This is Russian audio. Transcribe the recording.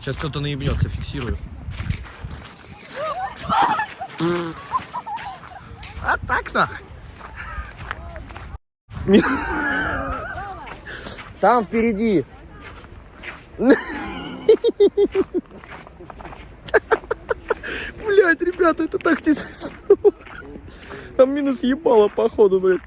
Сейчас кто-то наебнется, фиксирую. А так-то. Там впереди. Блять, ребята, это так не. Там минус ебало, походу, блядь.